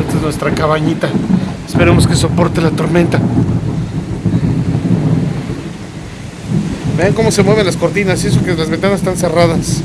Esta es nuestra cabañita. Esperemos que soporte la tormenta. Vean cómo se mueven las cortinas, eso que las ventanas están cerradas.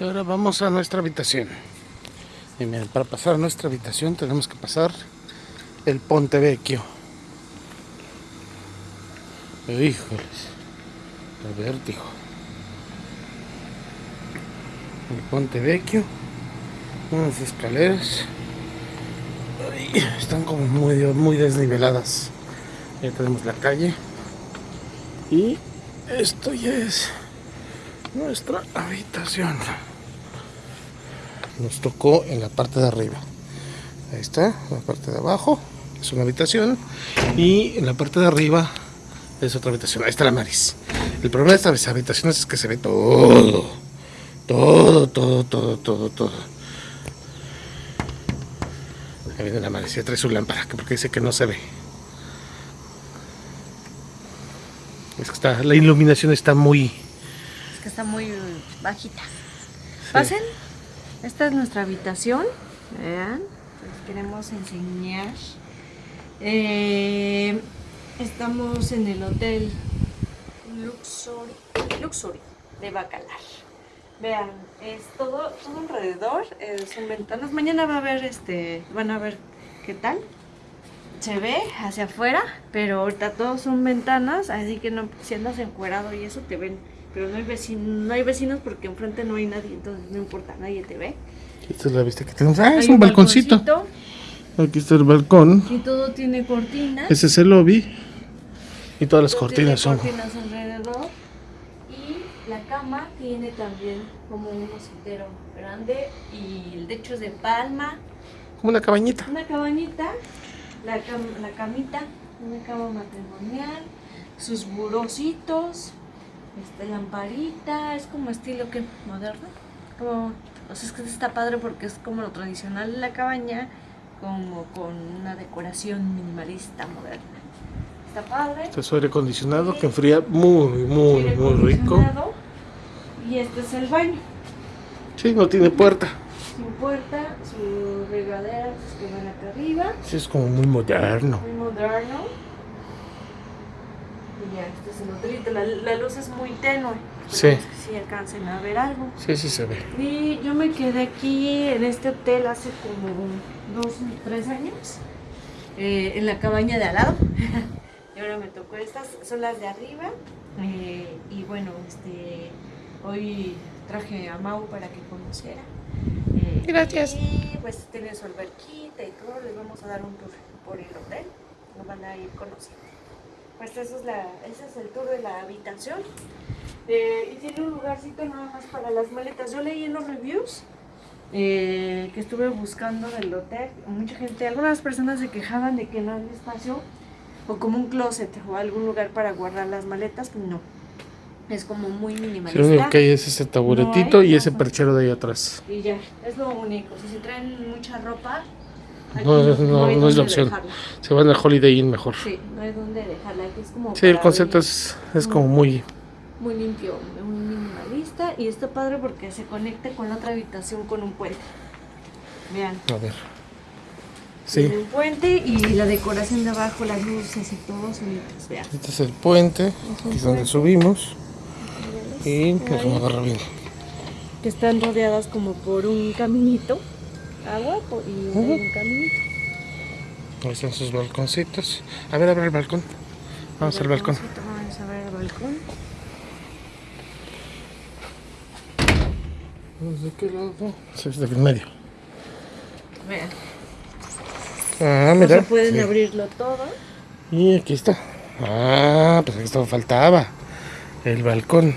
Y ahora vamos a nuestra habitación. Miren, para pasar a nuestra habitación tenemos que pasar el Ponte Vecchio. Híjoles, el vértigo. El Ponte Vecchio, unas escaleras. Están como muy, muy desniveladas. Ya tenemos la calle. Y esto ya es nuestra habitación nos tocó en la parte de arriba. Ahí está, la parte de abajo es una habitación y en la parte de arriba es otra habitación, ahí está la Maris el problema de estas habitaciones es que se ve todo todo, todo, todo, todo, todo. Ahí viene la Maris, ya trae su lámpara porque dice que no se ve. Es que está, la iluminación está muy está muy bajita. Pasen. Esta es nuestra habitación. Vean. Les queremos enseñar. Eh, estamos en el hotel Luxury, Luxury de Bacalar. Vean, es todo, todo alrededor, eh, son ventanas. Mañana va a ver este, van a ver qué tal. Se ve hacia afuera, pero ahorita todos son ventanas, así que no, si andas encuerado y eso te ven pero no hay, vecinos, no hay vecinos porque enfrente no hay nadie, entonces no importa, nadie te ve. Esta es la vista que tenemos. Ah, es un, balconcito. Aquí está el balcón. Y todo tiene cortinas. Ese es el lobby. Y todas las cortinas son. cortinas alrededor. Y la cama tiene también como un mosquitero grande. Y el techo es de palma. Como una cabañita. Una cabañita. La, cam la camita Una cama matrimonial, sus burocitos, esta lamparita, es como estilo que moderno. Como, o sea, es que está padre porque es como lo tradicional de la cabaña, como con una decoración minimalista moderna. Está padre. Este es aire acondicionado que enfría muy, muy, Aire muy rico. Y este es el baño. Sí, no tiene puerta. Sin puerta, sus regaderas que van acá arriba. Sí, es como muy moderno. Muy moderno. Ya. La, la luz es muy tenue. Sí. Esperemos que sí alcancen a ver algo. Sí, sí se ve. Y yo me quedé aquí en este hotel hace como dos, tres años. eh, en la cabaña de al lado. y ahora me tocó estas, son las de arriba. eh, y bueno, este hoy traje a Mau para que conociera. Eh, Gracias. Y pues tiene su alberquita y todo. Les vamos a dar un tour por el hotel. Lo van a ir conociendo. Pues eso es la, ese es el tour de la habitación. Eh, y tiene un lugarcito nada más para las maletas. Yo leí en los reviews eh, que estuve buscando del hotel. Mucha gente, algunas personas se quejaban de que no había espacio o como un closet o algún lugar para guardar las maletas. No. Es como muy minimalista. lo único que hay es ese taburetito No hay y ese perchero de ahí atrás. Y ya, es lo único. Si se traen mucha ropa, No, no, hay no es la opción. dejarla. Se van al Holiday Inn mejor. Sí, no hay dónde dejarla. Aquí es como Sí, el concepto es, es como muy... muy limpio, muy minimalista y está padre porque se conecta con la otra habitación con un puente. Vean, A ver. tiene Sí, un puente y la decoración de abajo, las luces y todo bonitas, vean. este es el puente, aquí es donde subimos. Y déjame agarrar bien. Que están rodeadas como por un caminito, agua y hay un caminito. Ahí están sus balconcitos. A ver, abre el balcón. Vamos al balcón. Vamos a ver el balcón. ¿De qué lado? Sí, es del medio. Vean, Ah, mira. sea, pueden Sí. abrirlo todo. Y aquí está. Ah, pues esto faltaba. El balcón.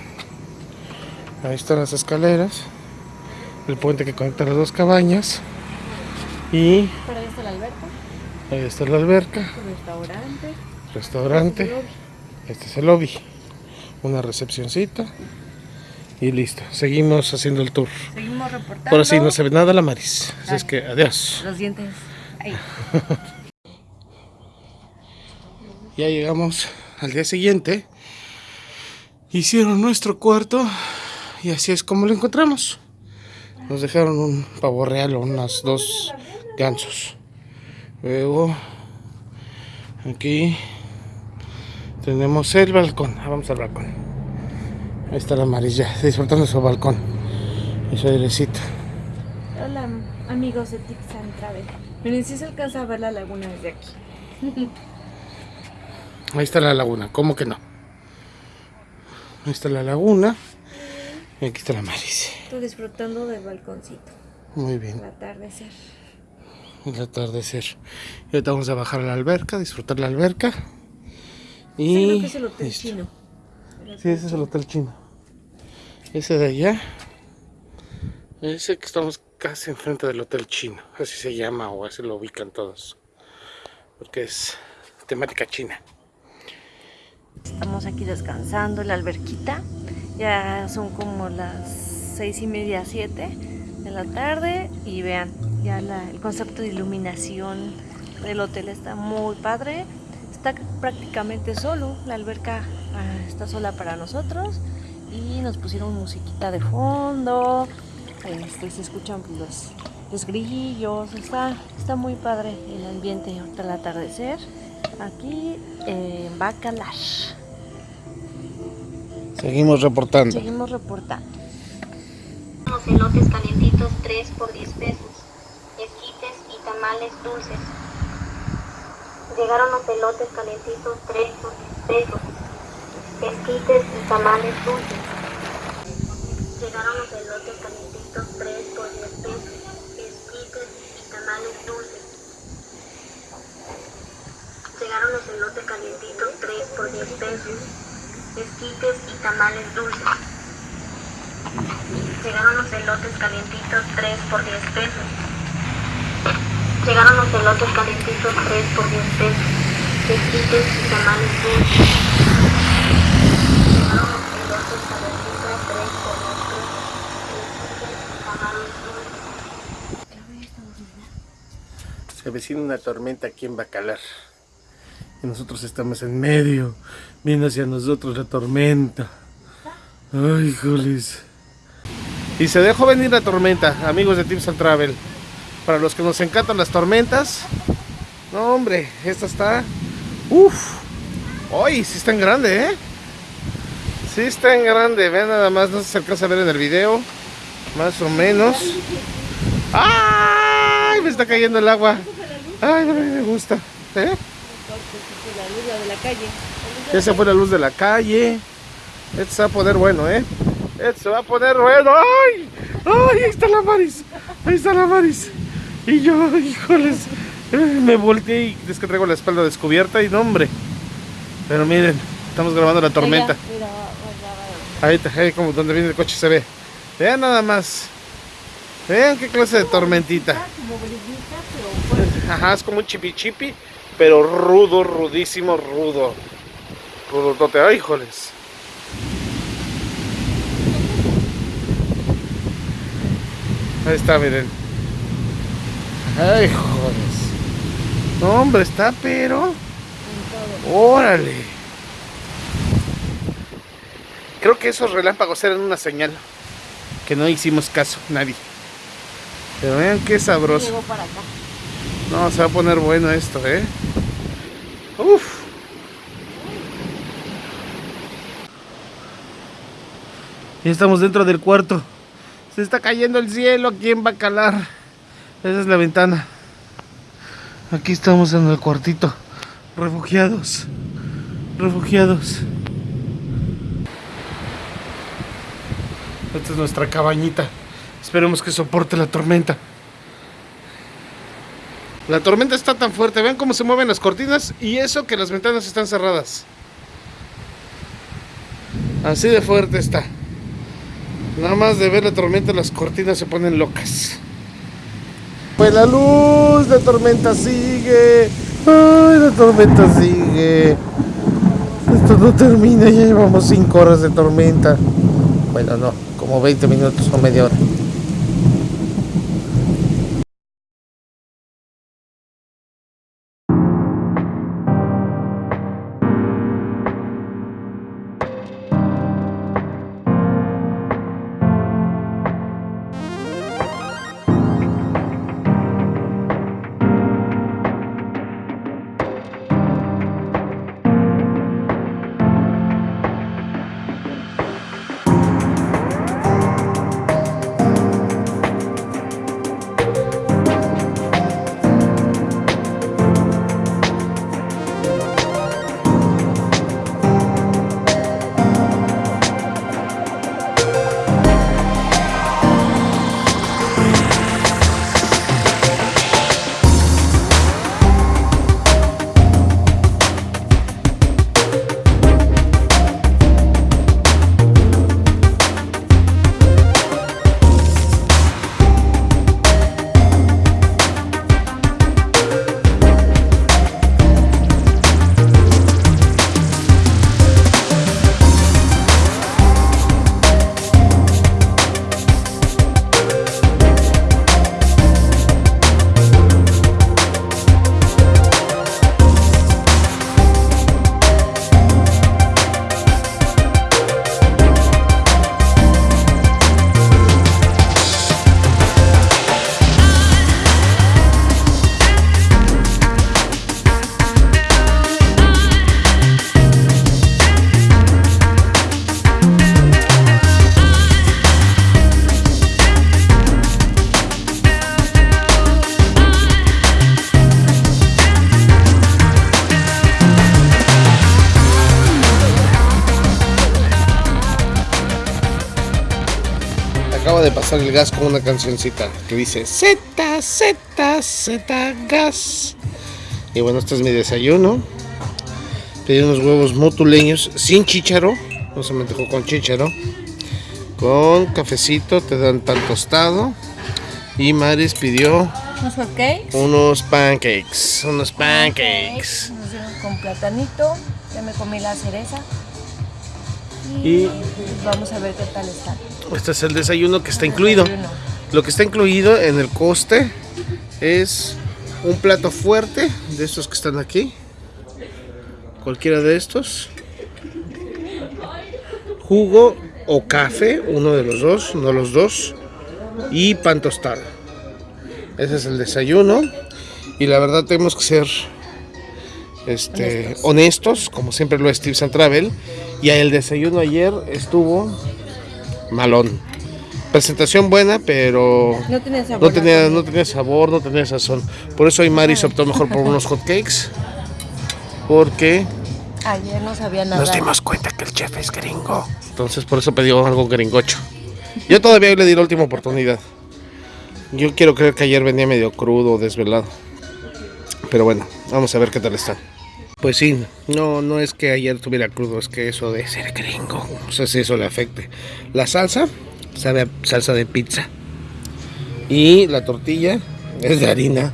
Ahí están las escaleras. El puente que conecta las dos cabañas. Y Para allá está la alberca, ahí está la alberca, restaurante. restaurante. el lobby. Este es el lobby. Una recepcioncita. Y listo. Seguimos haciendo el tour. Seguimos reportando. Ahora sí, no se ve nada la Maris. Así es que adiós. Los dientes. Ahí. Ya llegamos al día siguiente. Hicieron nuestro cuarto y así es como lo encontramos. Nos dejaron un pavo real o unas dos gansos. Luego aquí tenemos el balcón. Ah, vamos al balcón. Ahí está la amarilla disfrutando su balcón y su airecito. Hola amigos de Tixan Travel. Miren, si se alcanza a ver la laguna desde aquí. Ahí está la laguna, ¿cómo que no? Ahí está la laguna y aquí está la Maris. Estoy disfrutando del balconcito. Muy bien. El atardecer. El atardecer. Y ahorita vamos a bajar a la alberca, disfrutar la alberca. Sí, Y creo que es el hotel listo. chino. Sí, ese es el hotel chino. Ese de allá. Ese que estamos casi enfrente del hotel chino. Así se llama o así lo ubican todos. Porque es temática china. Estamos aquí descansando en la alberquita. Ya son como las seis y media, siete de la tarde. Y vean, ya la- el concepto de iluminación del hotel está muy padre. Está prácticamente solo. La alberca ah, está sola para nosotros. Y nos pusieron musiquita de fondo. Este, se escuchan los, los grillos. Está, está muy padre el ambiente ahorita al atardecer. Aquí en Bacalar. Seguimos reportando. Seguimos reportando. Unos elotes calientitos 3 por 10 pesos, tamales dulces. Llegaron los elotes calientitos 3 por 10 pesos, esquites y tamales dulces. Llegaron los elotes calientitos 3 por 10 pesos, esquites y tamales dulces. Llegaron los elotes calientitos 3 por 10 pesos, esquites y tamales dulces. Llegaron los elotes calientitos 3 por 10 pesos. Llegaron los elotes calientitos 3 por 10 pesos. esquites y tamales dulces. Calentitos, tres por tres. Se avecina una tormenta aquí en Bacalar. Y nosotros estamos en medio. Viene hacia nosotros la tormenta. Ay, híjoles. Y se dejó venir la tormenta, amigos de Tips and Travel. Para los que nos encantan las tormentas. No, hombre, esta está. Uf. Uy, sí está en grande, ¿eh? Sí está en grande. Vean nada más, no se alcanza a ver en el video. Más o menos. ¡Ay! Me está cayendo el agua. Ay, mí me gusta. ¿Eh? Se fue la luz de la calle. Esto se va a poner bueno, ¿eh? Esto se va a poner bueno. ¡Ay! ¡Ay! Ahí está la Maris. Ahí está la Maris. Y yo, híjoles. eh, Me volteé y es que traigo la espalda descubierta y no, hombre. Pero miren, estamos grabando la tormenta. Ahí está, ahí como donde viene el coche se ve. Vean nada más. Vean qué clase de tormentita. Ajá, es como un chipi chipi, pero rudo, rudísimo, rudo. Rudotote, ay, híjoles. Ahí está, miren. Ay, jodes. No, hombre, está, pero. Órale. Creo que esos relámpagos eran una señal. Que no hicimos caso, nadie. Pero vean qué sabroso. Llegó para acá. No, se va a poner bueno esto, ¿eh? Uf. Ya estamos dentro del cuarto. Se está cayendo el cielo aquí en Bacalar. Esa es la ventana. Aquí estamos en el cuartito. Refugiados. Refugiados. Esta es nuestra cabañita. Esperemos que soporte la tormenta. La tormenta está tan fuerte, vean cómo se mueven las cortinas y eso que las ventanas están cerradas. Así de fuerte está. Nada más de ver la tormenta las cortinas se ponen locas. Pues la luz, la tormenta sigue. Ay, la tormenta sigue. Esto no termina, ya llevamos 5 horas de tormenta. Bueno, no, como 20 minutos o media hora. Acaba de pasar el gas con una cancioncita que dice Z, Z, Z, gas. Y bueno, este es mi desayuno. Pedí unos huevos motuleños sin chícharo. No se me dejó con chícharo. Con cafecito, te dan tan tostado. Y Maris pidió Unos. Unos pancakes. Unos pancakes. Nos dieron con platanito. Ya me comí la cereza. Y, vamos a ver qué tal está. Este es el desayuno que está incluido. Lo que está incluido en el coste es un plato fuerte de estos que están aquí. Cualquiera de estos. Jugo o café, uno de los dos, no los dos. Y pan tostado. Ese es el desayuno. Y la verdad tenemos que ser este, honestos, como siempre lo es Tips and Travel. Y el desayuno ayer estuvo malón. Presentación buena, pero No tenía sabor. no tenía, no tenía sabor, no tenía sazón. Por eso hoy Maris optó mejor por unos hot cakes. Porque Ayer no sabía nada. nos dimos cuenta que el chef es gringo. Entonces por eso pidió algo gringocho. Yo todavía le di la última oportunidad. Yo quiero creer que ayer venía medio crudo, desvelado. Pero bueno, vamos a ver qué tal está. Pues sí, no, no es que ayer tuviera crudo, es que eso de ser gringo, no sé si eso le afecte. La salsa, sabe a salsa de pizza. Y la tortilla es de harina,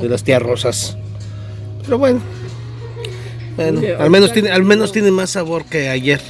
de las tías rosas. Pero bueno, bueno, al menos tiene, al menos tiene más sabor que ayer.